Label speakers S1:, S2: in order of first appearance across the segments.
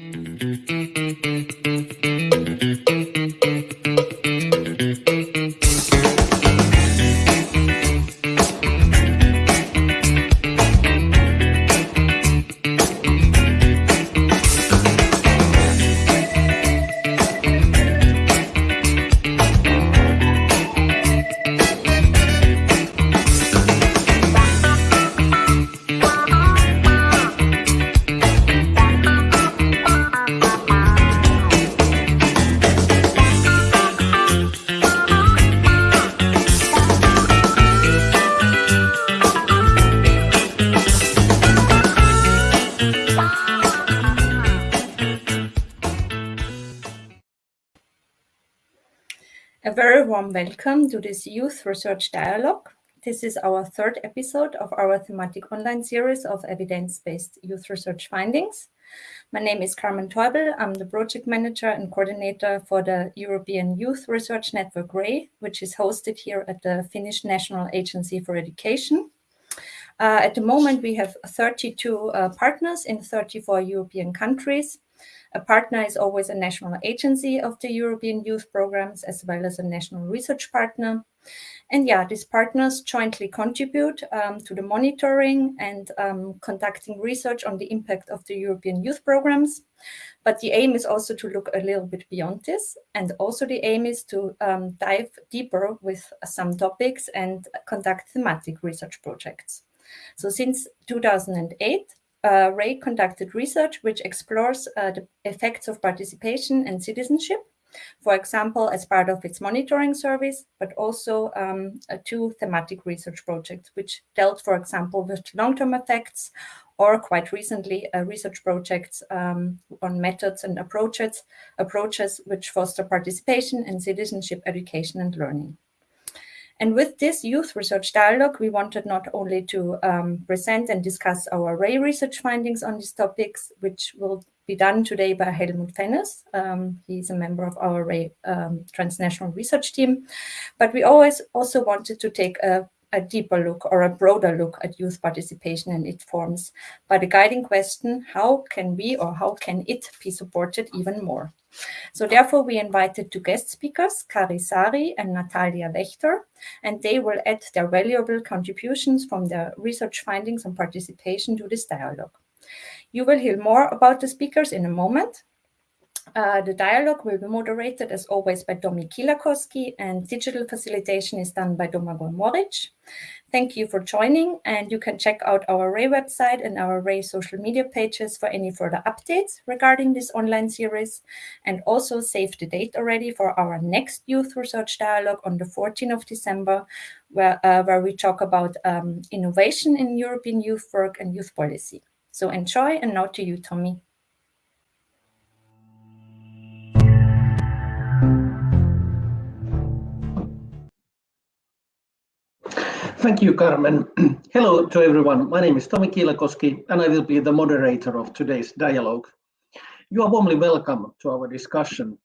S1: A welcome to this Youth Research Dialogue. This is our third episode of our thematic online series of evidence-based youth research findings. My name is Carmen Teubel. I'm the project manager and coordinator for the European Youth Research Network RAY, which is hosted here at the Finnish National Agency for Education. Uh, at the moment, we have 32 uh, partners in 34 European countries. A partner is always a national agency of the European youth programs as well as a national research partner. And yeah, these partners jointly contribute um, to the monitoring and um, conducting research on the impact of the European youth programs. But the aim is also to look a little bit beyond this. And also the aim is to um, dive deeper with some topics and conduct thematic research projects. So since 2008, uh, Ray conducted research which explores uh, the effects of participation and citizenship, for example, as part of its monitoring service, but also um, uh, two thematic research projects, which dealt, for example, with long-term effects, or quite recently, a research project um, on methods and approaches, approaches which foster participation and citizenship education and learning. And with this youth research dialogue, we wanted not only to um, present and discuss our RAY research findings on these topics, which will be done today by Helmut Fennes. Um, he's a member of our RAY um, transnational research team. But we always also wanted to take a, a deeper look or a broader look at youth participation and its forms by the guiding question, how can we or how can it be supported even more? So therefore, we invited two guest speakers, Kari Saari and Natalia Wächter, and they will add their valuable contributions from their research findings and participation to this dialogue. You will hear more about the speakers in a moment, uh, the dialogue will be moderated as always by Tomi Kiilakoski, and digital facilitation is done by Domagoj Moric. Thank you for joining and you can check out our Ray website and our Ray social media pages for any further updates regarding this online series and also save the date already for our next youth research dialogue on the 14th of December where, uh, where we talk about um, innovation in European youth work and youth policy. So enjoy and now to you, Tomi.
S2: Thank you, Carmen. Hello to everyone. My name is Tomi Kiilakoski, and I will be the moderator of today's dialogue. You are warmly welcome to our discussion.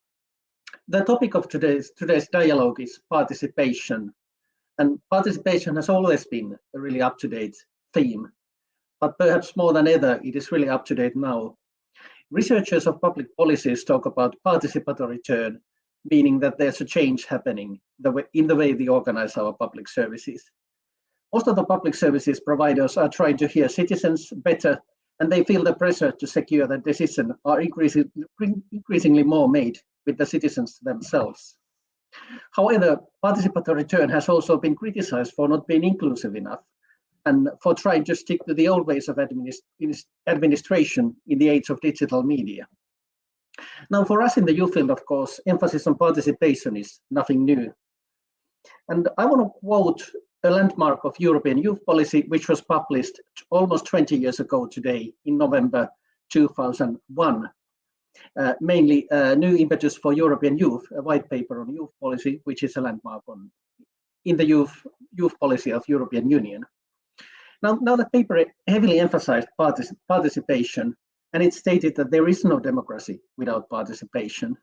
S2: The topic of today's, today's dialogue is participation. And participation has always been a really up-to-date theme, but perhaps more than ever, it is really up-to-date now. Researchers of public policies talk about participatory turn, meaning that there's a change happening in the way we organize our public services. Most of the public services providers are trying to hear citizens better, and they feel the pressure to secure that decisions are increasing, increasingly more made with the citizens themselves. However, participatory return has also been criticized for not being inclusive enough and for trying to stick to the old ways of administ administration in the age of digital media. Now, for us in the youth field, of course, emphasis on participation is nothing new. And I want to quote a landmark of European youth policy, which was published almost 20 years ago today in November 2001. Uh, mainly uh, New Impetus for European Youth, a white paper on youth policy, which is a landmark on in the youth, youth policy of European Union. Now, now the paper heavily emphasized partic participation, and it stated that there is no democracy without participation.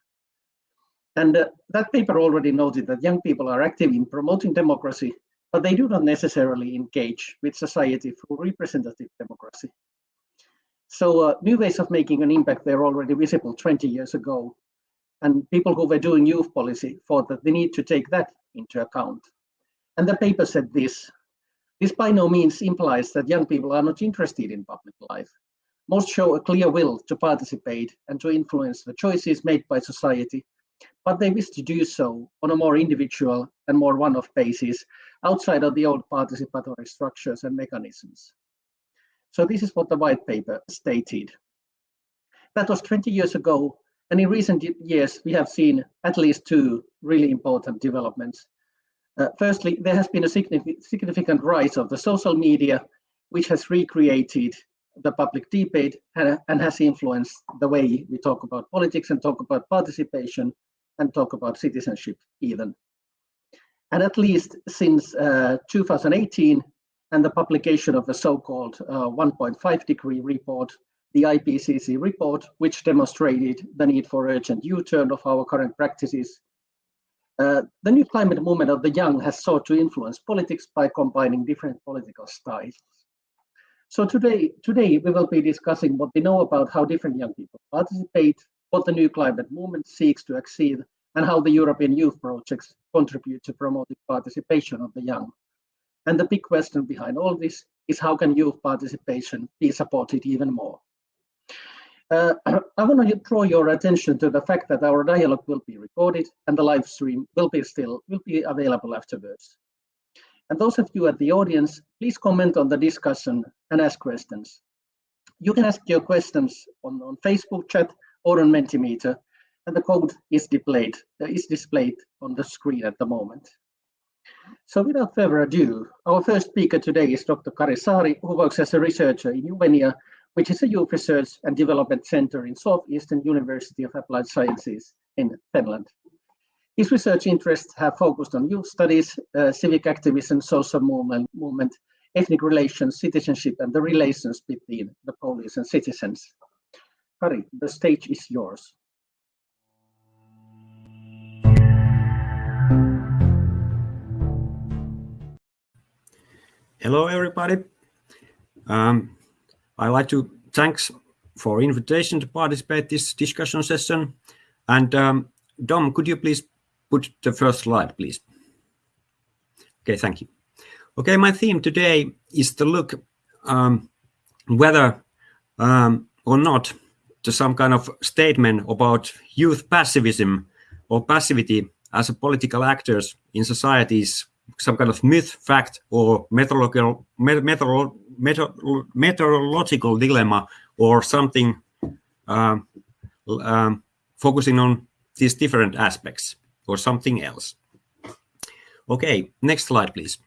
S2: And uh, that paper already noted that young people are active in promoting democracy but they do not necessarily engage with society through representative democracy. So uh, new ways of making an impact were already visible 20 years ago. And people who were doing youth policy thought that they need to take that into account. And the paper said this, this by no means implies that young people are not interested in public life. Most show a clear will to participate and to influence the choices made by society, but they wish to do so on a more individual and more one-off basis outside of the old participatory structures and mechanisms. So this is what the white paper stated. That was 20 years ago, and in recent years, we have seen at least two really important developments. Uh, firstly, there has been a significant rise of the social media, which has recreated the public debate and, and has influenced the way we talk about politics and talk about participation and talk about citizenship even. And at least since uh, 2018 and the publication of the so-called uh, 1.5 degree report, the IPCC report, which demonstrated the need for urgent U-turn of our current practices. Uh, the new climate movement of the young has sought to influence politics by combining different political styles. So today, today we will be discussing what we know about how different young people participate, what the new climate movement seeks to achieve, and how the European youth projects contribute to promoting participation of the young. And the big question behind all this is how can youth participation be supported even more? Uh, I want to draw your attention to the fact that our dialogue will be recorded and the live stream will be still will be available afterwards. And those of you at the audience, please comment on the discussion and ask questions. You can ask your questions on, on Facebook chat or on Mentimeter, and the code is displayed, uh, is displayed on the screen at the moment. So without further ado, our first speaker today is Dr. Kari Saari, who works as a researcher in Juvenia, which is a youth research and development center in Southeastern University of Applied Sciences in Finland. His research interests have focused on youth studies, uh, civic activism, social movement, movement, ethnic relations, citizenship, and the relations between the police and citizens. Kari, the stage is yours.
S3: Hello, everybody. Um, I'd like to thanks for invitation to participate this discussion session. And um, Dom, could you please put the first slide, please. Okay, thank you. Okay, my theme today is to look um, whether um, or not to some kind of statement about youth passivism or passivity as a political actors in societies, some kind of myth, fact, or methodological, methodological dilemma, or something um, um, focusing on these different aspects or something else. Okay, next slide, please.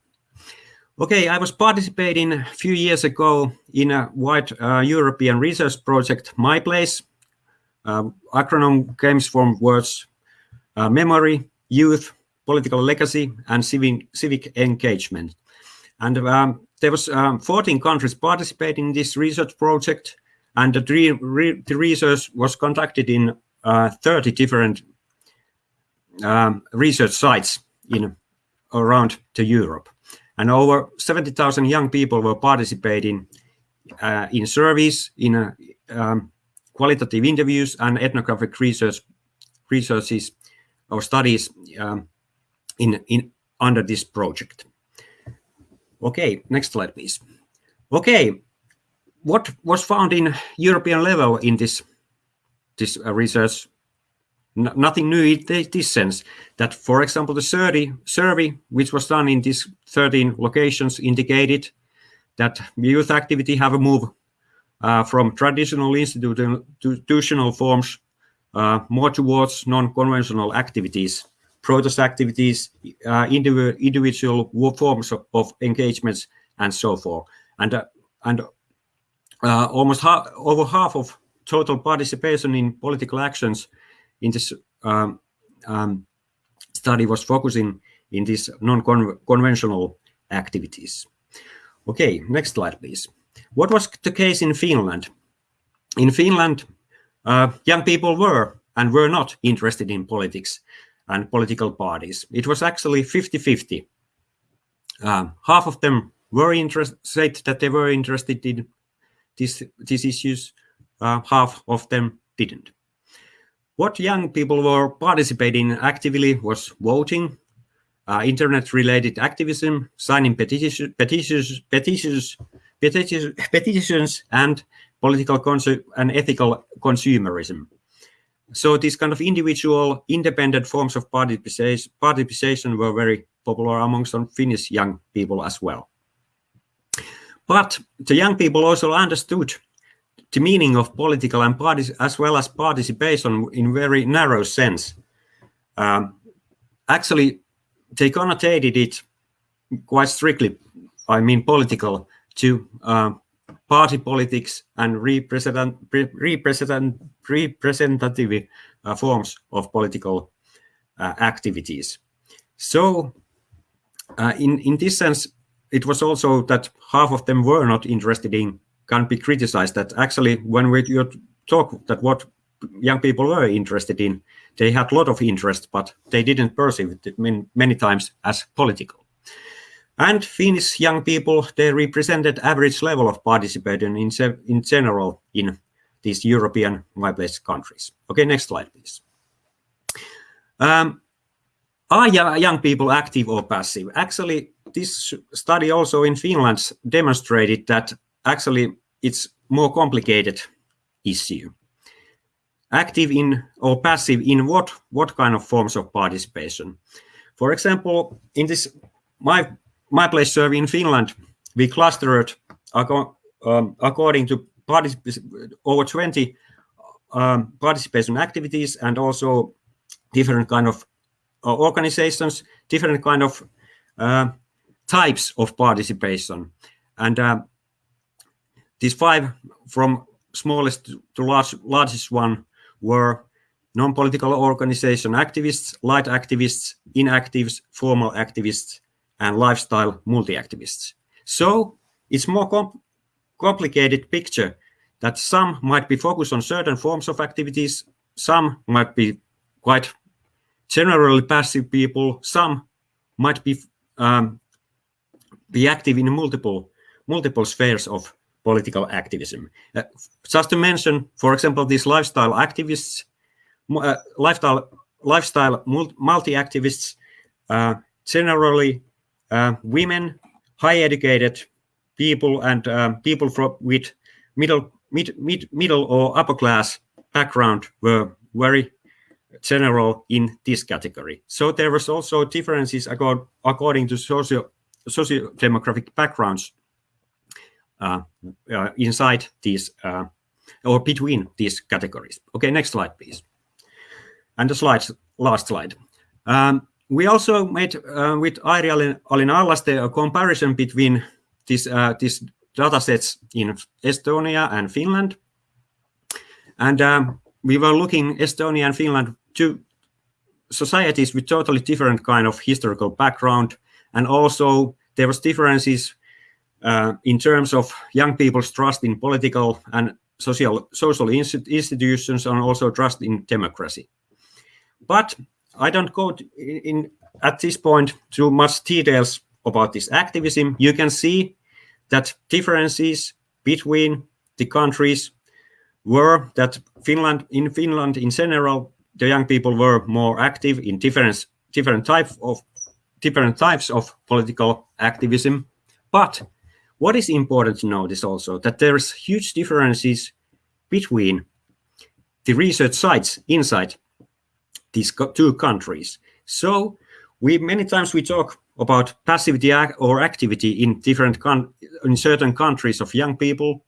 S3: Okay, I was participating a few years ago in a wide uh, European research project, My Place. Uh, acronym comes from words uh, memory, youth, political legacy, and civic, civic engagement. And um, there was um, 14 countries participating in this research project, and the, re the research was conducted in uh, 30 different um, research sites in around to Europe. And over 70,000 young people were participating uh, in surveys, in uh, um, qualitative interviews and ethnographic research researches or studies um, in, in under this project. Okay, next slide, please. Okay, what was found in European level in this this uh, research nothing new in this sense that, for example, the survey, survey which was done in these 13 locations indicated that youth activity have a move uh, from traditional institutional forms uh, more towards non-conventional activities, protest activities, uh, individual forms of, of, engagements, and so forth. And, uh, and uh, almost over half of total participation in political actions in this um, um, study was focusing in these non-conventional activities. Okay, next slide, please. What was the case in Finland? In Finland, uh, young people were and were not interested in politics and political parties. It was actually 50-50. Uh, half of them were interested, said that they were interested in these, these issues, uh, half of them didn't. What young people were participating actively was voting, uh, internet-related activism, signing petition, petitions, petitions, petitions, petitions, and political and ethical consumerism. So these kind of individual, independent forms of participation, participation were very popular among some Finnish young people as well. But the young people also understood the meaning of political and as well as participation in very narrow sense. Um, actually, they connotated it quite strictly, I mean political, to uh, party politics and represent, represent, representative uh, forms of political uh, activities. So uh, in, in this sense, it was also that half of them were not interested in can be criticized that actually when we talk that what young people were interested in, they had a lot of interest, but they didn't perceive it many, many times as political. And Finnish young people, they represented average level of participation in, in general in these European my-place countries. Okay, next slide, please. Um, are young people active or passive? Actually, this study also in Finland demonstrated that actually it's more complicated issue. Active in or passive in what, what kind of forms of participation? For example, in this my my place survey in Finland, we clustered um, according to over 20 um, participation activities and also different kind of uh, organizations, different kind of uh, types of participation. And uh, these five from smallest to large, largest one were non-political organization activists, light activists, inactives, formal activists, and lifestyle multi-activists. So it's more com complicated picture that some might be focused on certain forms of activities, some might be quite generally passive people, some might be um, be active in multiple multiple spheres of political activism. Uh, just to mention, for example, these lifestyle activists, uh, lifestyle lifestyle multi-activists, uh, generally women, high educated people, and um, people from with middle mid, mid, middle or upper class background were very general in this category. So there was also differences according to socio socio-demographic backgrounds uh, uh, inside these uh, or between these categories. Okay, next slide, please. And the slides, last slide. Um, we also made uh, with Airi Alin a comparison between these, uh, these data sets in Estonia and Finland. And um, we were looking Estonia and Finland, two societies with totally different kind of historical background. And also there was differences uh, in terms of young people's trust in political and social, social institutions and also trust in democracy. But I don't go in, in at this point too much details about this activism. You can see that differences between the countries were that Finland, in Finland in general, the young people were more active in different different type of different types of political activism. But what is important to notice also that there's huge differences between the research sites inside these two countries. So we many times we talk about passivity or activity in different in certain countries of young people,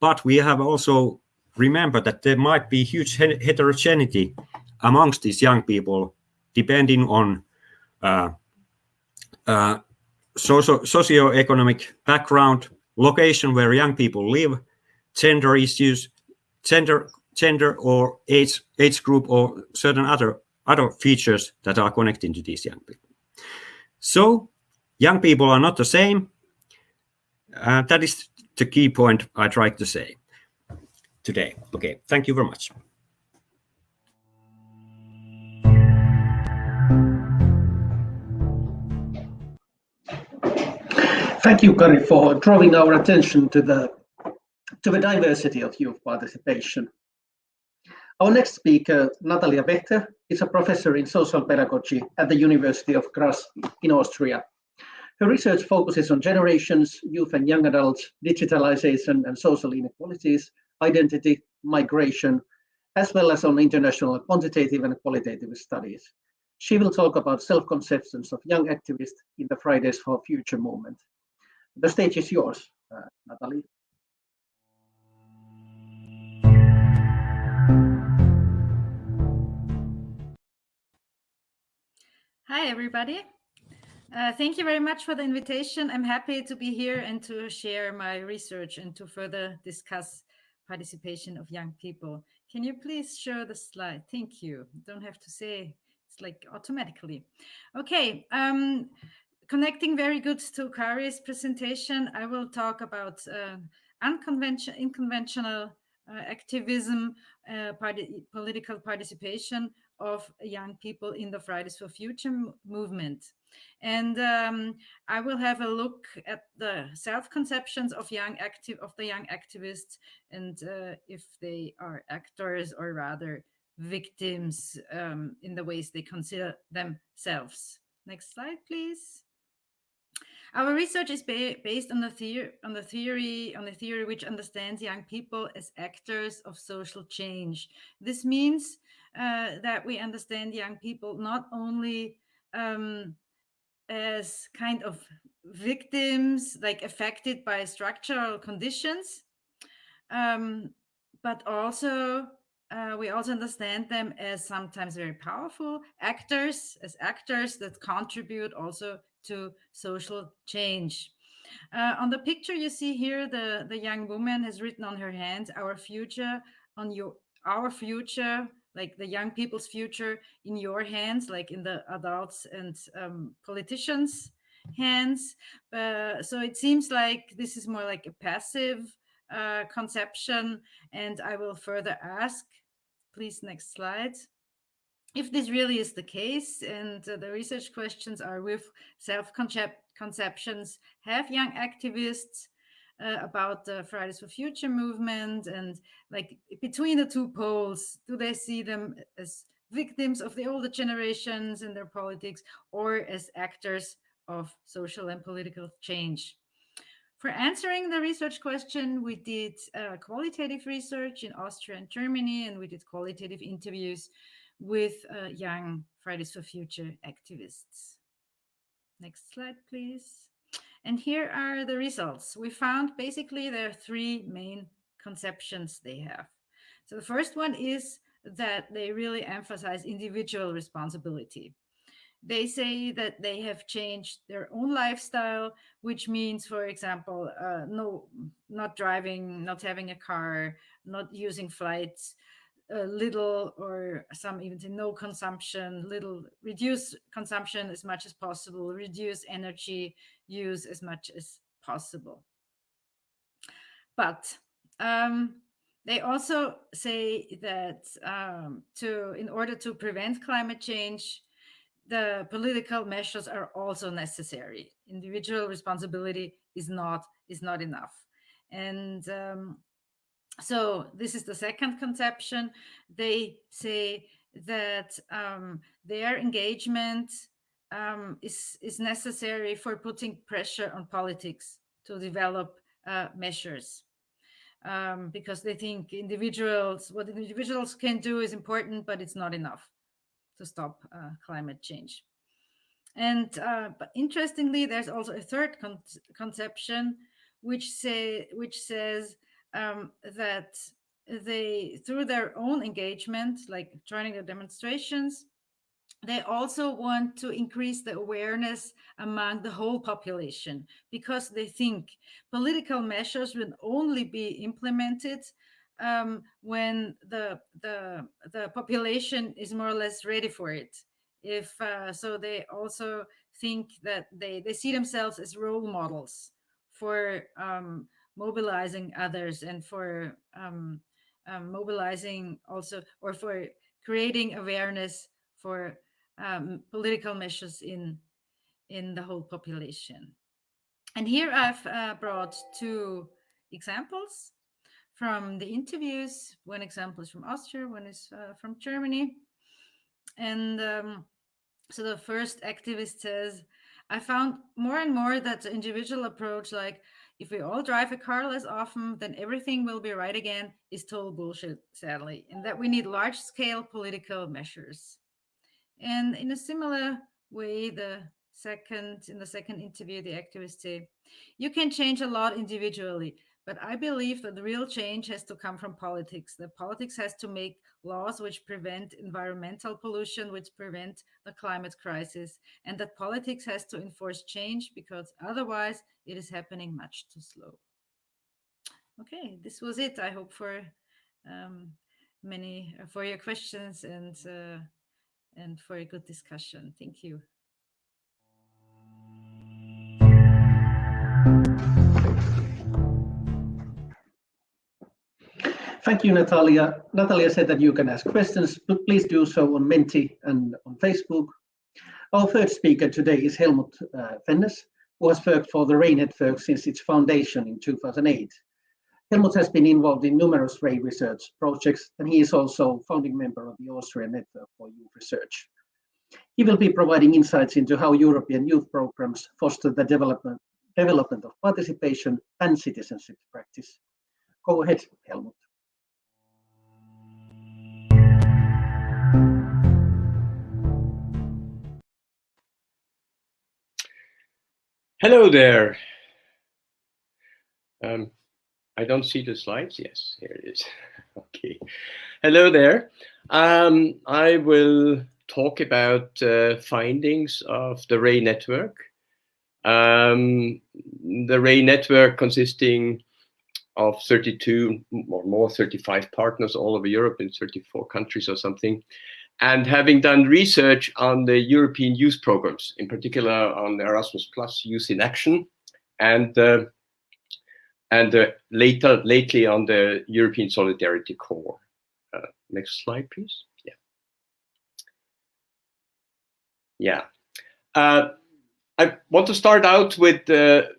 S3: but we have also remember that there might be huge heterogeneity amongst these young people, depending on uh, uh, socio socioeconomic background, location where young people live, gender issues, gender, gender or age, age group or certain other, other features that are connecting to these young people. So young people are not the same. Uh, that is the key point I tried to say today. Okay, thank you very much.
S2: Thank you, Kari, for drawing our attention to the to the diversity of youth participation. Our next speaker, Natalia Wächter, is a professor in social pedagogy at the University of Graz in Austria. Her research focuses on generations, youth and young adults, digitalization and social inequalities, identity, migration, as well as on international quantitative and qualitative studies. She will talk about self-conceptions of young activists in the Fridays for Future movement. The stage is yours, uh, Natalie.
S4: Hi, everybody. Uh, thank you very much for the invitation. I'm happy to be here and to share my research and to further discuss participation of young people. Can you please show the slide? Thank you. Don't have to say it's like automatically. Okay. Um, connecting very good to Kari's presentation, I will talk about uh, unconventional, unconventional uh, activism, uh, party, political participation of young people in the Fridays for Future movement. And um, I will have a look at the self-conceptions of young active of the young activists and uh, if they are actors or rather victims um, in the ways they consider themselves. Next slide, please. Our research is ba based on the, theory, on the theory on the theory which understands young people as actors of social change. This means uh, that we understand young people not only um, as kind of victims, like affected by structural conditions, um, but also uh, we also understand them as sometimes very powerful actors, as actors that contribute also to social change. Uh, on the picture you see here, the, the young woman has written on her hand, our future on your, our future like the young people's future in your hands, like in the adults and um, politicians' hands. Uh, so it seems like this is more like a passive uh, conception. And I will further ask, please, next slide. If this really is the case, and uh, the research questions are with self-conceptions, have young activists uh, about the Fridays for Future movement and like between the two poles, do they see them as victims of the older generations in their politics or as actors of social and political change? For answering the research question, we did uh, qualitative research in Austria and Germany, and we did qualitative interviews with uh, young Fridays for Future activists. Next slide, please. And here are the results. We found basically there are three main conceptions they have. So the first one is that they really emphasize individual responsibility. They say that they have changed their own lifestyle, which means, for example, uh, no, not driving, not having a car, not using flights, uh, little or some even say no consumption, little reduce consumption as much as possible, reduce energy use as much as possible. But um, they also say that um, to in order to prevent climate change, the political measures are also necessary. Individual responsibility is not is not enough. And um, so this is the second conception. They say that um, their engagement um, is, is necessary for putting pressure on politics to develop uh, measures. Um, because they think individuals, what individuals can do is important, but it's not enough to stop uh, climate change. And uh, but interestingly, there's also a third con conception which say which says um, that they, through their own engagement, like joining the demonstrations, they also want to increase the awareness among the whole population because they think political measures will only be implemented um, when the, the, the population is more or less ready for it. If uh, so, they also think that they, they see themselves as role models for um, mobilizing others and for um, um, mobilizing also or for creating awareness for um, political measures in in the whole population. And here I've uh, brought two examples. from the interviews. One example is from Austria, one is uh, from Germany. And um, so the first activist says, I found more and more that the individual approach, like if we all drive a car less often, then everything will be right again, is total bullshit, sadly, and that we need large scale political measures. And in a similar way, the second in the second interview, the activists say, you can change a lot individually, but I believe that the real change has to come from politics. The politics has to make laws which prevent environmental pollution, which prevent the climate crisis, and that politics has to enforce change because otherwise it is happening much too slow. Okay, this was it. I hope for um, many for your questions and uh, and for a good discussion. Thank you.
S2: Thank you, Natalia. Natalia said that you can ask questions, but please do so on Menti and on Facebook. Our third speaker today is Helmut uh, Fennes, who has worked for the RAY network since its foundation in 2008. Helmut has been involved in numerous research projects, and he is also founding member of the Austrian Network for Youth Research. He will be providing insights into how European youth programs foster the development, development of participation and citizenship practice. Go ahead, Helmut.
S5: Hello there. Um, I don't see the slides. Yes, here it is. okay. Hello there. Um, I will talk about uh, findings of the RAY network. Um, the RAY network consisting of 32 or more, 35 partners all over Europe in 34 countries or something and having done research on the European youth programs, in particular on the Erasmus Plus Youth in Action, and uh, and uh, later lately on the European Solidarity Corps. Uh, next slide, please. Yeah. Yeah. Uh, I want to start out with the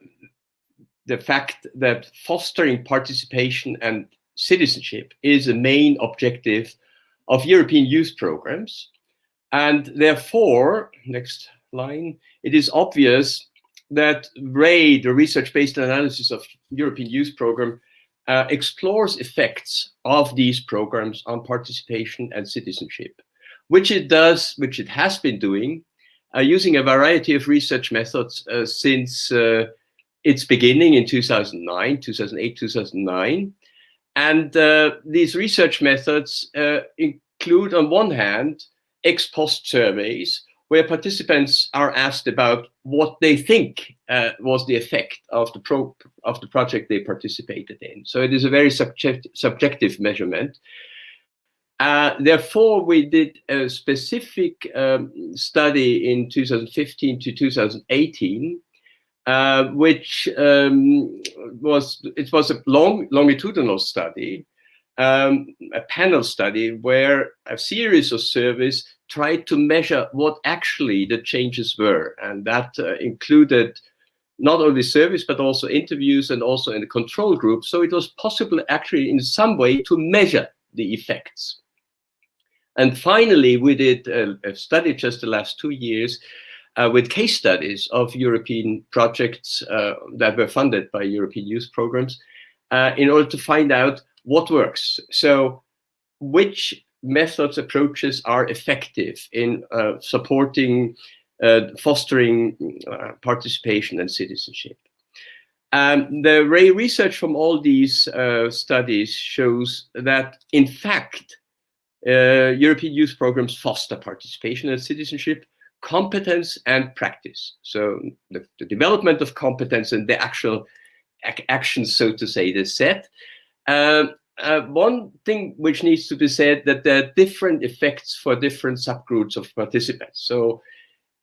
S5: the fact that fostering participation and citizenship is a main objective of European youth programs. And therefore, next line, it is obvious that RAY, the research-based analysis of European youth program, uh, explores effects of these programs on participation and citizenship, which it does, which it has been doing, uh, using a variety of research methods uh, since uh, its beginning in 2009, 2008, 2009. And uh, these research methods uh, include, on one hand, ex post surveys where participants are asked about what they think uh, was the effect of the pro of the project they participated in. So it is a very subject subjective measurement. Uh, therefore, we did a specific um, study in 2015 to 2018 uh, which um, was it was a long longitudinal study, um, a panel study where a series of surveys tried to measure what actually the changes were, and that uh, included not only surveys but also interviews and also in the control group. So it was possible actually in some way to measure the effects. And finally, we did a, a study just the last two years uh, with case studies of European projects uh, that were funded by European youth programs uh, in order to find out what works. So which methods, approaches are effective in uh, supporting, uh, fostering uh, participation and citizenship. Um, the research from all these studies shows that, in fact, European youth programs foster participation and citizenship competence and practice. So the, the development of competence and the actual ac actions, so to say, the set. Um, uh, one thing which needs to be said that there are different effects for different subgroups of participants. So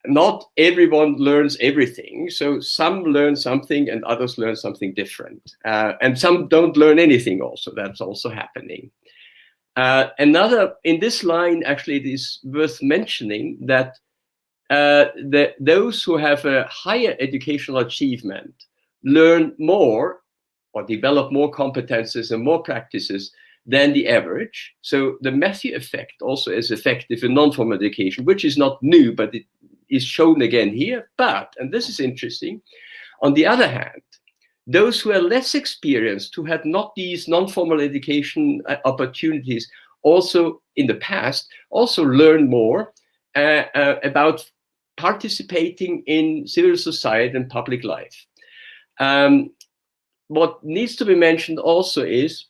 S5: not everyone learns everything. So some learn something and others learn something different. Uh, and some don't learn anything also. That's also happening. Uh, another, in this line, actually, it is worth mentioning that uh, those who have a higher educational achievement learn more or develop more competences and more practices than the average. So the Matthew effect also is effective in non-formal education, which is not new, but it is shown again here. But, and this is interesting, on the other hand, those who are less experienced, who had not these non-formal education uh, opportunities also in the past, also learn more uh, uh, about participating in civil society and public life. Um, what needs to be mentioned also is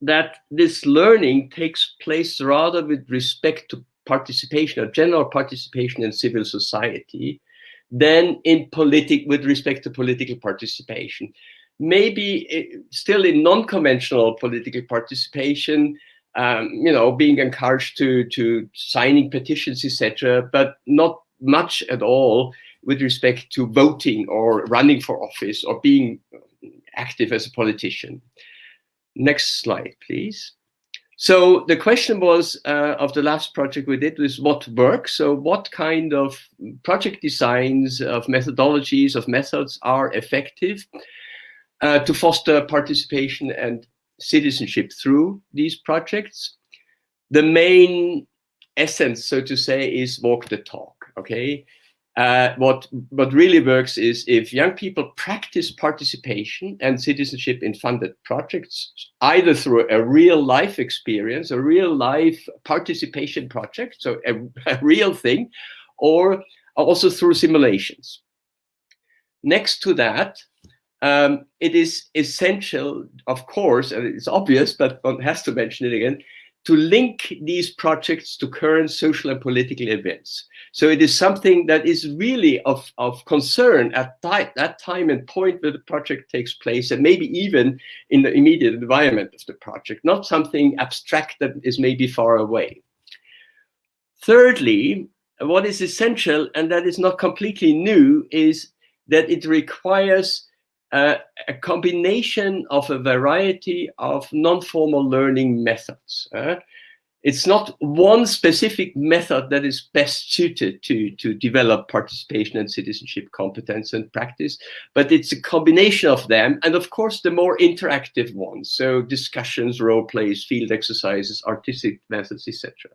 S5: that this learning takes place rather with respect to participation or general participation in civil society than in politic with respect to political participation. Maybe it, still in non-conventional political participation, um, you know, being encouraged to to signing petitions, etc., but not much at all with respect to voting or running for office or being active as a politician. Next slide, please. So the question was uh, of the last project we did was what works. So what kind of project designs, of methodologies, of methods are effective uh, to foster participation and citizenship through these projects? The main essence, so to say, is walk the talk, okay? Uh, what what really works is if young people practice participation and citizenship in funded projects, either through a real life experience, a real life participation project, so a, a real thing, or also through simulations. Next to that, um, it is essential, of course, and it's obvious, but one has to mention it again, to link these projects to current social and political events. So it is something that is really of, of concern at that time and point where the project takes place, and maybe even in the immediate environment of the project, not something abstract that is maybe far away. Thirdly, what is essential, and that is not completely new, is that it requires uh, a combination of a variety of non-formal learning methods. Uh, it's not one specific method that is best suited to, to develop participation and citizenship competence and practice, but it's a combination of them. And of course, the more interactive ones. So discussions, role plays, field exercises, artistic methods, etc.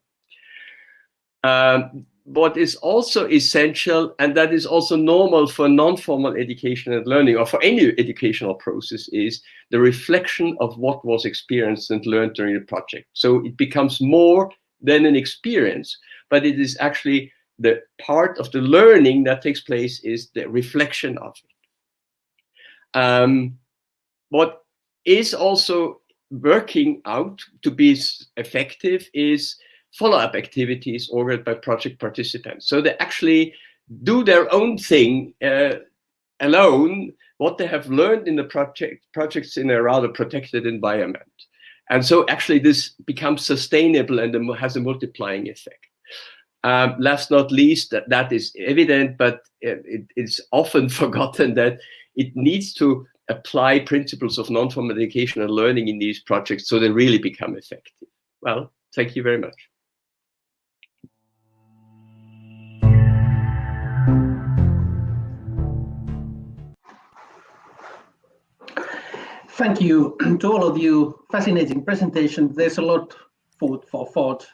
S5: Um, what is also essential, and that is also normal for non-formal education and learning, or for any educational process, is the reflection of what was experienced and learned during the project. So it becomes more than an experience, but it is actually the part of the learning that takes place is the reflection of it. Um, what is also working out to be effective is follow-up activities ordered by project participants. So they actually do their own thing uh, alone, what they have learned in the project projects in a rather protected environment. And so actually this becomes sustainable and has a multiplying effect. Um, last not least, that, that is evident, but it, it's often forgotten that it needs to apply principles of non-formal education and learning in these projects so they really become effective. Well, thank you very much.
S2: Thank you to all of you. Fascinating presentation. There's a lot food for thought.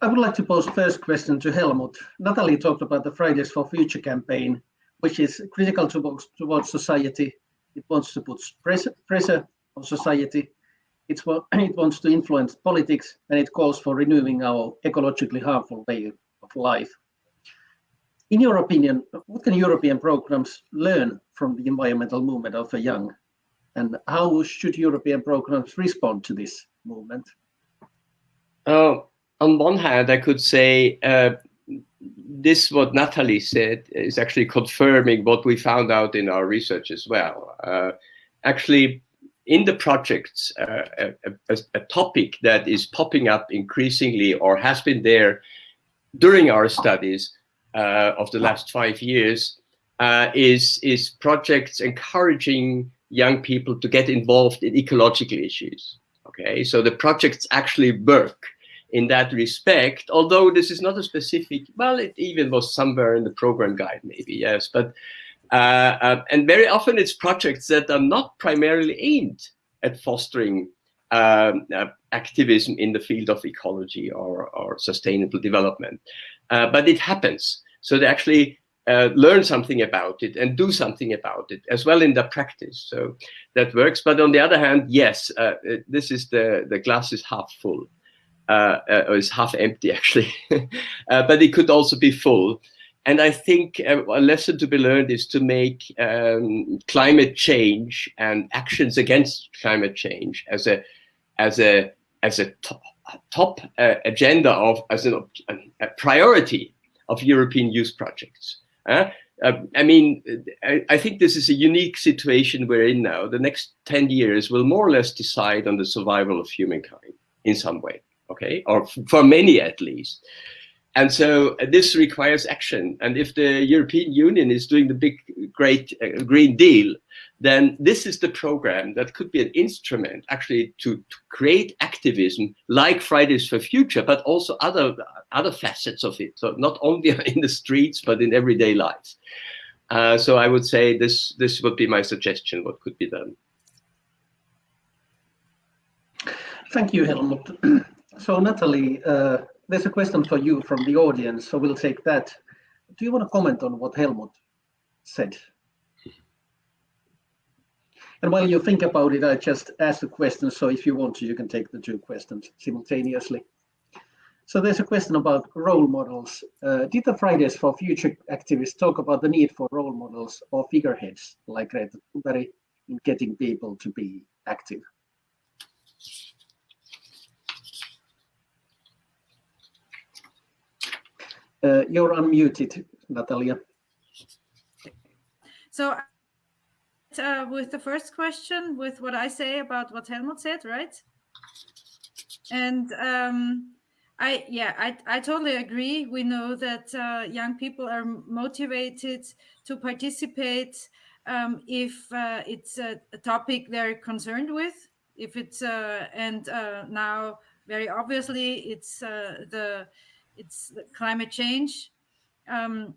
S2: I would like to pose first question to Helmut. Natalie talked about the Fridays for Future campaign, which is critical towards, towards society. It wants to put pressure, pressure on society. It's, it wants to influence politics, and it calls for renewing our ecologically harmful way of life. In your opinion, what can European programs learn from the environmental movement of the young and how should European programs respond to this movement?
S5: Uh, on one hand, I could say uh, this, what Natalie said, is actually confirming what we found out in our research as well. Uh, actually, in the projects, uh, a, a, a, topic that is popping up increasingly or has been there during our studies uh, of the last five years uh, is, is projects encouraging young people to get involved in ecological issues. Okay, so the projects actually work in that respect, although this is not a specific, well, it even was somewhere in the program guide, maybe, yes, but Uh, uh, and very often it's projects that are not primarily aimed at fostering um, uh, activism in the field of ecology or, or sustainable development. Uh, but it happens. So they actually uh, learn something about it and do something about it as well in the practice. So that works. But on the other hand, yes, uh, this is the, the glass is half full. Uh, uh, or is half empty actually, but it could also be full. And I think a lesson to be learned is to make um, climate change and actions against climate change as a as a as a top, top uh, agenda of as an, a priority of European youth projects. Uh, I mean, I, I, think this is a unique situation we're in now. The next 10 years will more or less decide on the survival of humankind in some way, okay? Or for many at least. And so uh, this requires action. And if the European Union is doing the big, great uh, Green Deal, then this is the program that could be an instrument actually to, to, create activism like Fridays for Future, but also other, other facets of it. So not only in the streets, but in everyday life. Uh, so I would say this, this would be my suggestion, what could be done.
S2: Thank you, Helmut. so Natalie, uh, there's a question for you from the audience, so we'll take that. Do you want to comment on what Helmut said? And while you think about it, I just ask the question, so if you want to, you can take the two questions simultaneously. So there's a question about role models. Uh, did the Fridays for Future activists talk about the need for role models or figureheads like Greta Thunberg in getting people to be active? Uh, you're unmuted, Natalia.
S4: So uh, with the first question, with what I say about what Helmut said, right? And um, I, yeah, I, I totally agree. We know that uh, young people are motivated to participate um, if uh, it's a, a, topic they're concerned with. If it's uh, and uh, now very obviously it's uh, the it's climate change. Um,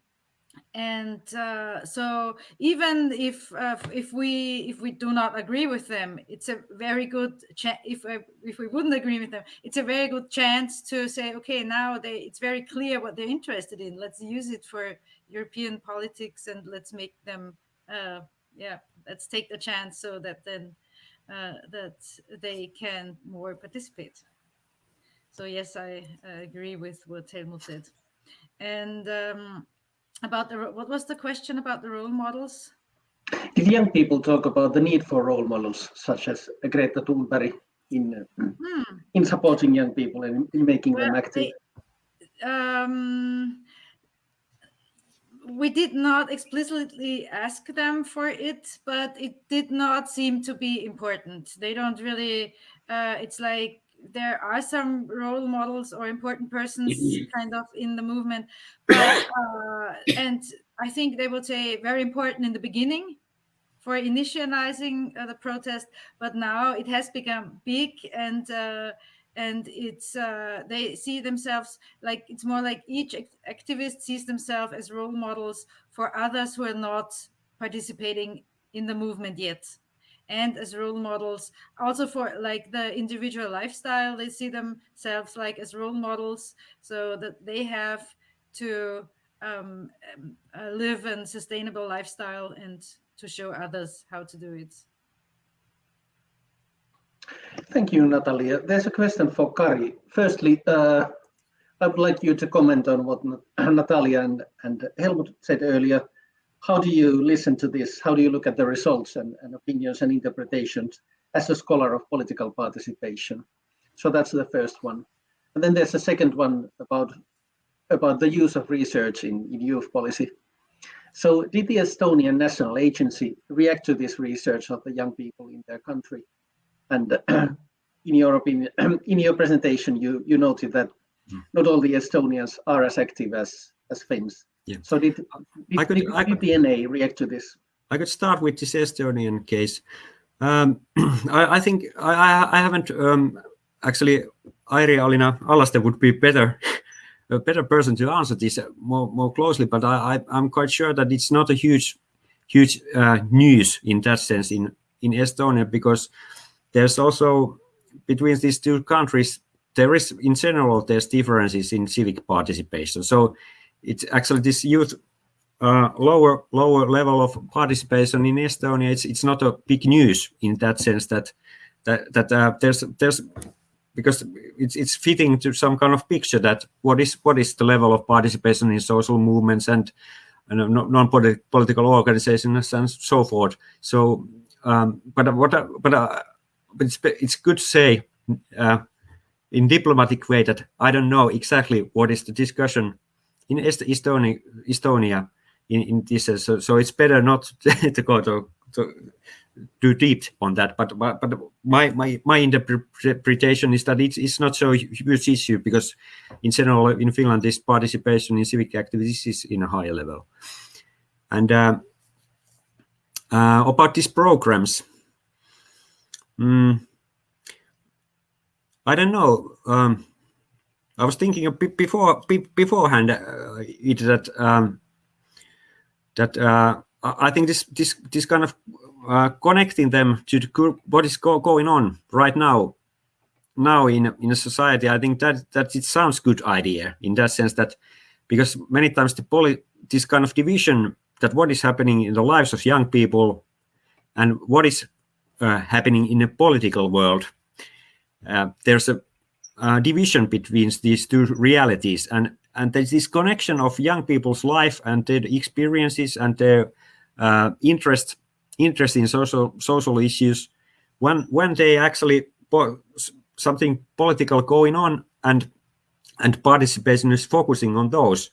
S4: and uh, so even if uh, if we if we do not agree with them it's a very good if uh, if we wouldn't agree with them it's a very good chance to say okay now they it's very clear what they're interested in let's use it for european politics and let's make them uh, yeah let's take the chance so that then uh, that they can more participate so yes, I uh, agree with what Helmut said. And um, about the what was the question about the role models?
S2: Did young people talk about the need for role models such as Greta Thunberg in hmm. in supporting young people and in making well, them active?
S4: They, um, we did not explicitly ask them for it, but it did not seem to be important. They don't really. Uh, it's like there are some role models or important persons kind of in the movement but, uh, and i think they would say very important in the beginning for initializing uh, the protest but now it has become big and uh, and it's uh, they see themselves like it's more like each activist sees themselves as role models for others who are not participating in the movement yet and as role models also for like the individual lifestyle they see themselves like as role models so that they have to um, uh, live a sustainable lifestyle and to show others how to do it.
S2: Thank you natalia. There's a question for kari. Firstly uh, i would like you to comment on what natalia and, and helmut said earlier how do you listen to this? How do you look at the results and, and opinions and interpretations as a scholar of political participation? So that's the first one. And then there's a second one about about the use of research in, in youth policy. So did the Estonian National Agency react to this research of the young people in their country? And in your opinion, in your presentation, you, you noted that hmm. not all the Estonians are as active as, as Finns.
S3: Yeah.
S2: So did, did, I could, did I could, DNA react to this?
S3: I could start with this Estonian case. Um, I, I, think I, I haven't um, actually. Airi-Alina Allaste would be better, a better person to answer this more, more closely. But I, I, am quite sure that it's not a huge huge uh, news in that sense in in Estonia because there's also between these two countries there is in general there's differences in civic participation. So it's actually this youth uh, lower lower level of participation in Estonia. It's it's not a big news in that sense that that that uh, there's there's because it's it's fitting to some kind of picture that what is what is the level of participation in social movements and, and non-political organizations and so forth. So, um, but what but uh, but it's it's good to say uh, in diplomatic way that I don't know exactly what is the discussion in Estonia Estonia in, in this. So, so it's better not to go to, to too deep on that. But but, but my, my my interpretation is that it's, it's not so huge issue because in general in Finland this participation in civic activities is in a higher level. And uh, uh, about these programs, mm, I don't know. Um, I was thinking before beforehand uh, it that um, that uh, I think this this this kind of uh, connecting them to the, what is go, going on right now now in in a society i think that that it sounds good idea in that sense that because many times the poly this kind of division that what is happening in the lives of young people and what is uh, happening in a political world uh, there's a, a division between these two realities. And and there's this connection of young people's life and their experiences and their uh, interest interest in social social issues. When when they actually something political going on and and participation is focusing on those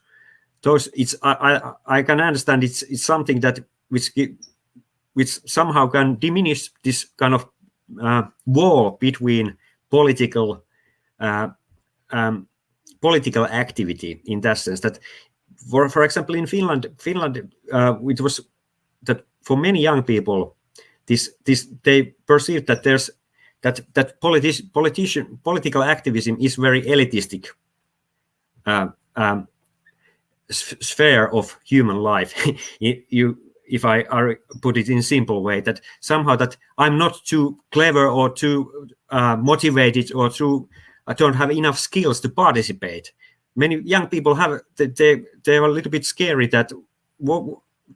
S3: those it's i i, I can understand it's it's something that which which somehow can diminish this kind of uh, wall between political uh, um, political activity in that sense that for for example in finland finland uh, it was that for many young people, this this they perceive that there's that that politi politician political activism is very elitistic uh, um, sphere of human life. you if I put it in simple way, that somehow that I'm not too clever or too uh, motivated or too I don't have enough skills to participate. Many young people have they they are a little bit scary that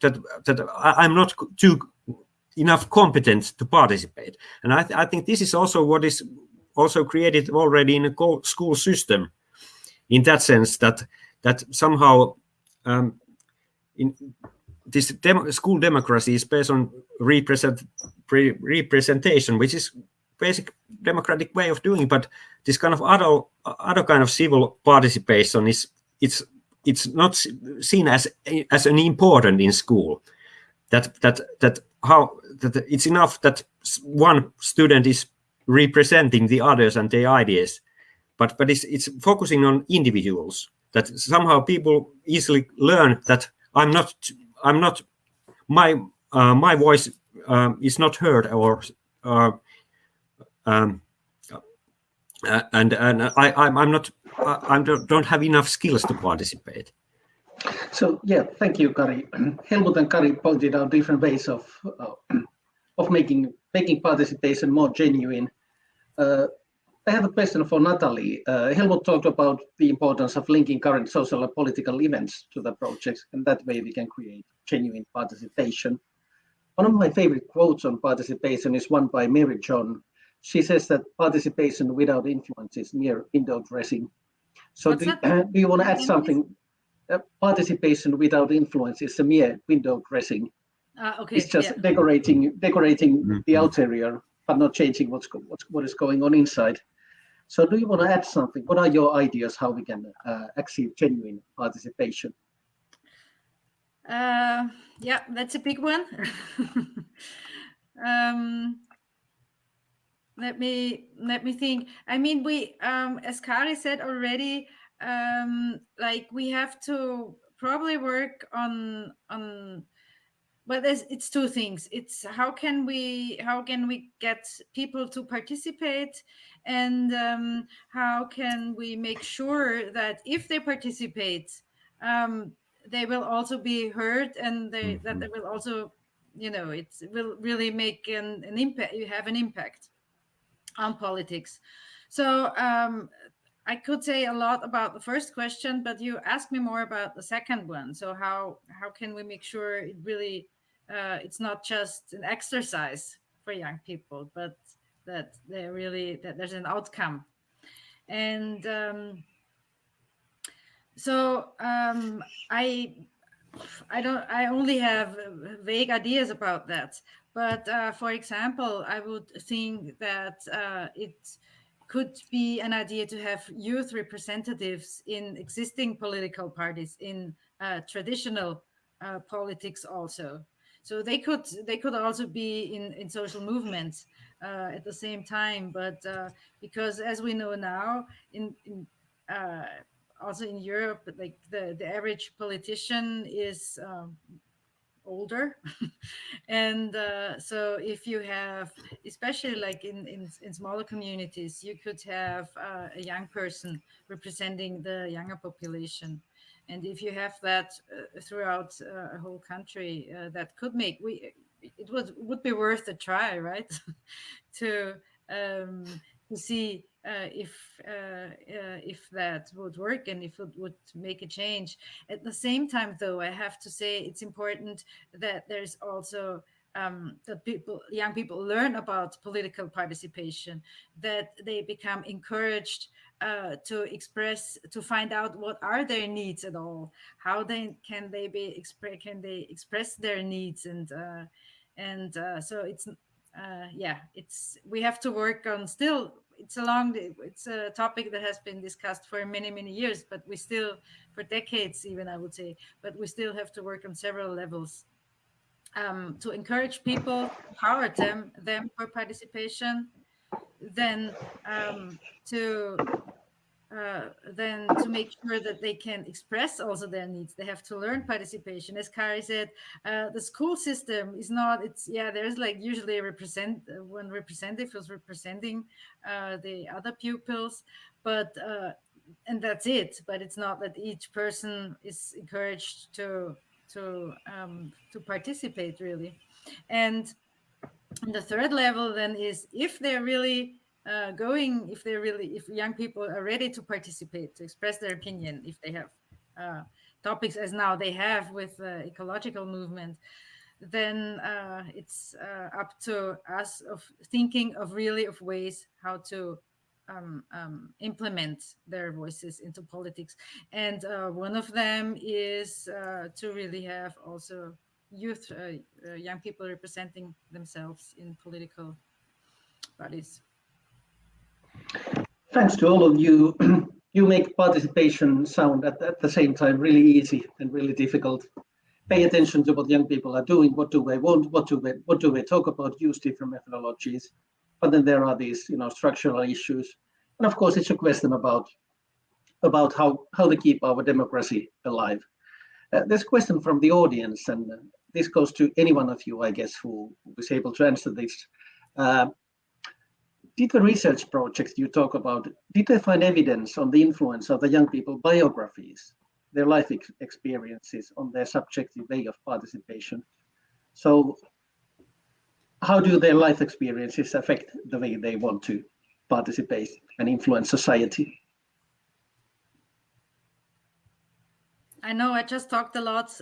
S3: that that I'm not too enough competent to participate. And I, th I think this is also what is also created already in a school system, in that sense that that somehow um, in this dem school democracy is based on represent representation, which is basic democratic way of doing. it, But this kind of other other kind of civil participation is it's it's not seen as as an important in school that that that how that it's enough that one student is representing the others and their ideas but but it's it's focusing on individuals that somehow people easily learn that i'm not i'm not my uh, my voice um, is not heard or uh, um, uh, and and I I'm, I'm not I, don't have enough skills to participate.
S2: So yeah, thank you, Kari. Helmut and Kari pointed out different ways of uh, of making making participation more genuine. Uh, I have a question for Natalie. Uh, Helmut talked about the importance of linking current social and political events to the projects, and that way we can create genuine participation. One of my favorite quotes on participation is one by Mary John. She says that participation without influence is mere window dressing. So do, uh, do, you want to add something? Uh, participation without influence is a mere window dressing.
S4: Uh, okay.
S2: It's just yeah. decorating decorating mm -hmm. the exterior, but not changing what's, what's what is going on inside. So do you want to add something? What are your ideas how we can uh, achieve genuine participation?
S4: Uh, yeah, that's a big one. um, let me let me think. I mean we um as kari said already um like we have to probably work on on well there's it's two things. It's how can we how can we get people to participate? And um, how can we make sure that if they participate um, they will also be heard and they, that they will also you know it will really make an, an impact you have an impact on politics so um, I could say a lot about the first question, but you asked me more about the second one. So how how can we make sure it really uh, it's not just an exercise for young people, but that they really that there's an outcome. And um, so um, I I don't I only have vague ideas about that. But uh, for example, I would think that uh, it could be an idea to have youth representatives in existing political parties in uh, traditional uh, politics also. So they could they could also be in in social movements uh, at the same time. But uh, because as we know now in, in uh, also in europe like the the average politician is um, older. And uh, so if you have especially like in, in, in smaller communities you could have uh, a young person representing the younger population. And if you have that uh, throughout uh, a whole country uh, that could make we it would would be worth a try right? To um, to see if uh, uh, if that would work and if it would make a change. At the same time, though, I have to say it's important that there's also um, that people, young people, learn about political participation, that they become encouraged uh, to express, to find out what are their needs at all, how they can they be express, can they express their needs, and uh, and uh, so it's yeah, it's we have to work on still it's a long it's a topic that has been discussed for many many years but we still for decades even i would say but we still have to work on several levels um, to encourage people empower them them for participation then um, to uh, then to make sure that they can express also their needs. They have to learn participation. As kari said uh, the school system is not it's yeah there's like usually a represent uh, one representative who's representing uh, the other pupils but uh, and that's it. But it's not that each person is encouraged to to um, to participate really. And the third level then is if they're really uh, going if they're really if young people are ready to participate to express their opinion if they have uh, topics as now they have with the ecological movement then uh, it's uh, up to us of thinking of really of ways how to um, um, implement their voices into politics. And uh, one of them is uh, to really have also youth young people representing themselves in political bodies
S2: Thanks to all of you. you make participation sound at, at the same time really easy and really difficult. Pay attention to what young people are doing. What do they want? What do they what do they talk about? Use different methodologies. But then there are these, you know, structural issues. And of course, it's a question about about how how to keep our democracy alive. Uh, a question from the audience, and this goes to any one of you, I guess, who is able to answer this. Uh, did the research projects you talk about, did they find evidence on the influence of the young people biographies, their life ex experiences on their subjective way of participation? So how do their life experiences affect the way they want to participate and influence society?
S4: I know I just talked a lot,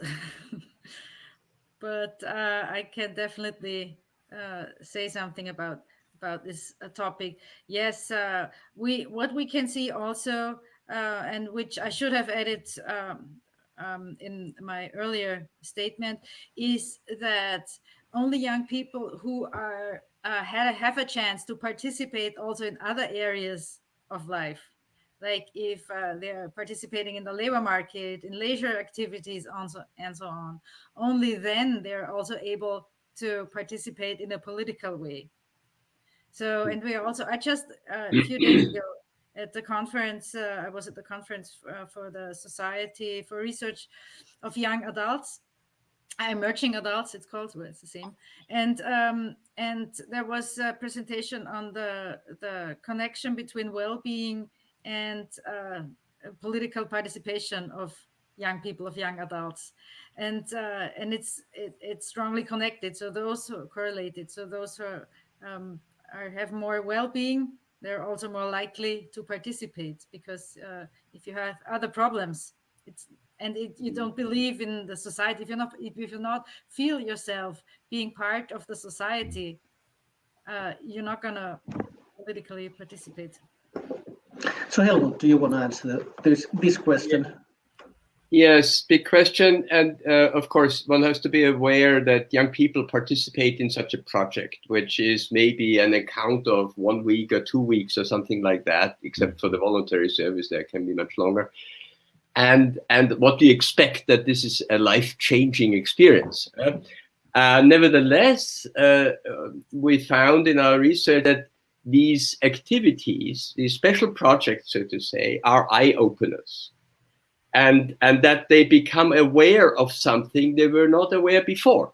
S4: but uh, I can definitely uh, say something about about this uh, topic. Yes, uh, we what we can see also, uh, and which I should have added um, um, in my earlier statement, is that only young people who are uh, had have a chance to participate also in other areas of life like if uh, they're participating in the labor market, in leisure activities, and so, and so on. Only then they're also able to participate in a political way. So, and we also, I just uh, a few days ago at the conference, uh, I was at the conference uh, for the Society for Research of Young Adults, emerging adults it's called well, it's the same and um, and there was a presentation on the the connection between well-being and uh, political participation of young people, of young adults, and uh, and it's it, it's strongly connected. So those who are correlated. So those who are, um, are have more well-being, they're also more likely to participate because uh, if you have other problems, it's and it, you don't believe in the society if you're not if you're not feel yourself being part of the society uh, you're not gonna politically participate.
S2: So helmut do you want to answer the, this this question
S5: Yes, big question. And uh, of course, one has to be aware that young people participate in such a project, which is maybe an account of one week or two weeks or something like that, except for the voluntary service, that can be much longer and and what we expect that this is a life-changing experience. Uh, nevertheless, uh, we found in our research that these activities, these special projects, so to say, are eye-openers. And, and that they become aware of something they were not aware before.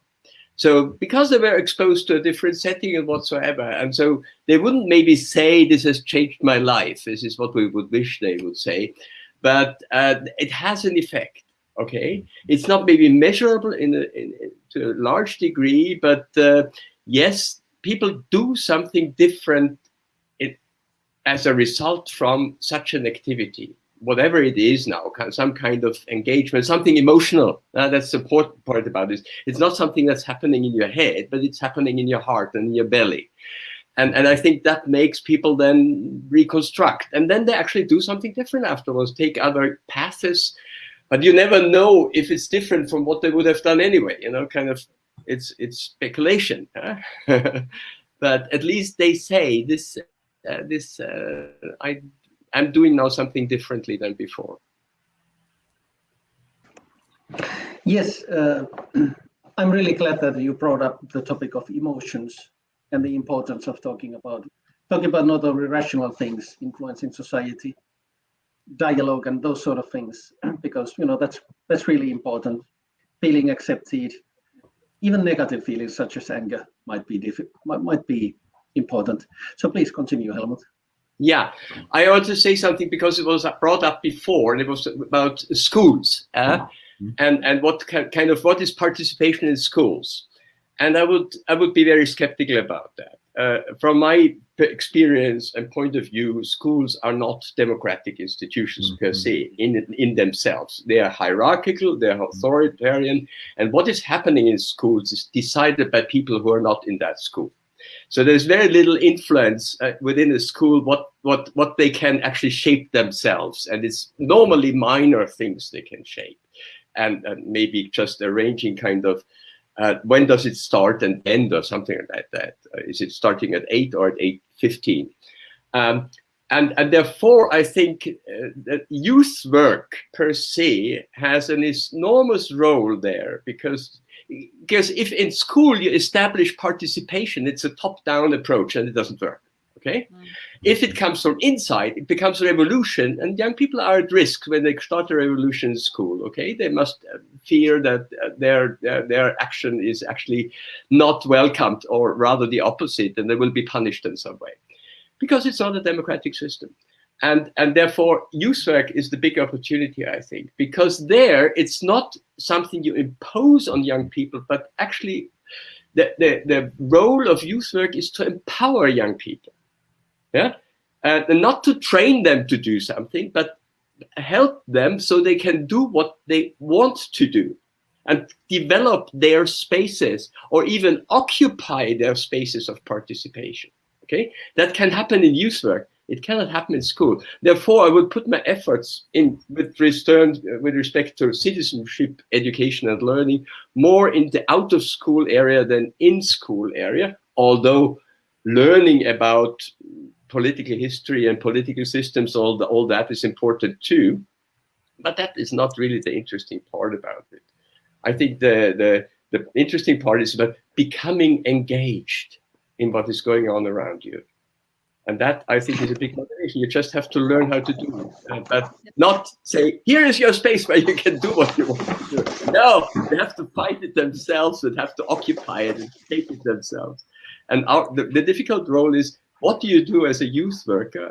S5: So because they were exposed to a different setting and whatsoever, and so they wouldn't maybe say, this has changed my life. This is what we would wish they would say but uh, it has an effect. Okay, it's not maybe measurable in, a, in to a large degree, but uh, yes, people do something different it, as a result from such an activity whatever it is now, some kind of engagement, something emotional. Uh, that's the important part about this. It's not something that's happening in your head, but it's happening in your heart and your belly and and I think that makes people then reconstruct, and then they actually do something different afterwards, take other paths, but you never know if it's different from what they would have done anyway. You know, kind of, it's it's speculation, huh? but at least they say this uh, this uh, I I'm doing now something differently than before.
S2: Yes, uh, I'm really glad that you brought up the topic of emotions and the importance of talking about talking about not only rational things influencing society, dialogue and those sort of things, because you know that's that's really important. Feeling accepted, even negative feelings such as anger might be might, might be important. So please continue, Helmut.
S5: Yeah, I want to say something because it was brought up before, and it was about schools, uh, mm -hmm. and and what kind of what is participation in schools. And I would, I would be very skeptical about that. Uh, from my experience and point of view, schools are not democratic institutions mm -hmm. per se in, in themselves. They are hierarchical, they are authoritarian, and what is happening in schools is decided by people who are not in that school. So there's very little influence uh, within a school what, what, what they can actually shape themselves. And it's normally minor things they can shape. And, and maybe just arranging kind of uh, when does it start and end or something like that? Uh, is it starting at 8 or at 8.15? Um, and, and therefore, I think uh, that youth work per se has an enormous role there because because if in school you establish participation, it's a top-down approach and it doesn't work okay? Mm. If it comes from inside, it becomes a revolution, and young people are at risk when they start a revolution in school, okay? They must uh, fear that uh, their, their, their action is actually not welcomed, or rather the opposite, and they will be punished in some way. Because it's not a democratic system. And, and therefore, youth work is the big opportunity, I think, because there it's not something you impose on young people, but actually the, the, the role of youth work is to empower young people. Yeah? Uh, and not to train them to do something but help them so they can do what they want to do and develop their spaces or even occupy their spaces of participation. Okay? That can happen in youth work it cannot happen in school therefore i would put my efforts in with return uh, with respect to citizenship education and learning more in the out of school area than in school area although learning about political history and political systems, all, the, all that is important too. But that is not really the interesting part about it. I think the, the, the interesting part is about becoming engaged in what is going on around you. And that, I think, is a big motivation. You just have to learn how to do it. Uh, but not say, here is your space where you can do what you want to do. No, they have to find it themselves and have to occupy it and take it themselves. And our, the, the difficult role is what do you do as a youth worker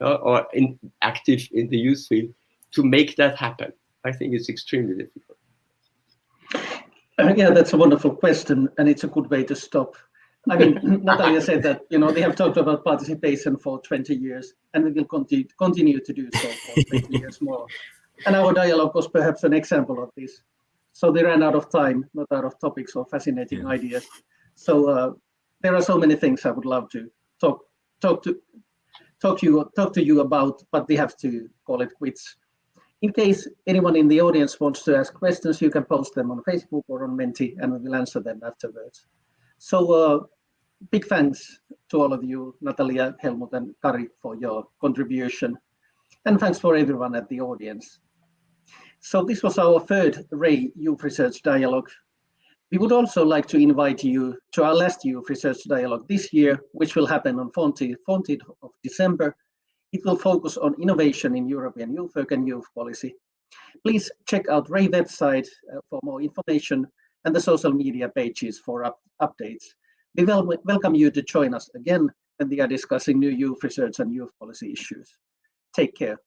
S5: uh, or in, active in the youth field to make that happen? I think it's extremely difficult.
S2: Uh, yeah, that's a wonderful question, and it's a good way to stop. I mean, Natalia said that you know they have talked about participation for 20 years, and we will continue continue to do so for 20 years more. And our dialogue was perhaps an example of this. So they ran out of time, not out of topics or fascinating
S3: Yeah.
S2: ideas. So uh, there are so many things I would love to talk talk to talk to you talk to you about, but we have to call it quits. In case anyone in the audience wants to ask questions, you can post them on Facebook or on Menti, and we will answer them afterwards. So uh, big thanks to all of you, Natalia, Helmut, and Kari, for your contribution. And thanks for everyone at the audience. So this was our third RAY Youth Research Dialogue. We would also like to invite you to our last Youth Research Dialogue this year, which will happen on 14th 14th of December. It will focus on innovation in European youth work and youth policy. Please check out RAY website uh, for more information and the social media pages for up updates. We wel welcome you to join us again when we are discussing new youth research and youth policy issues. Take care.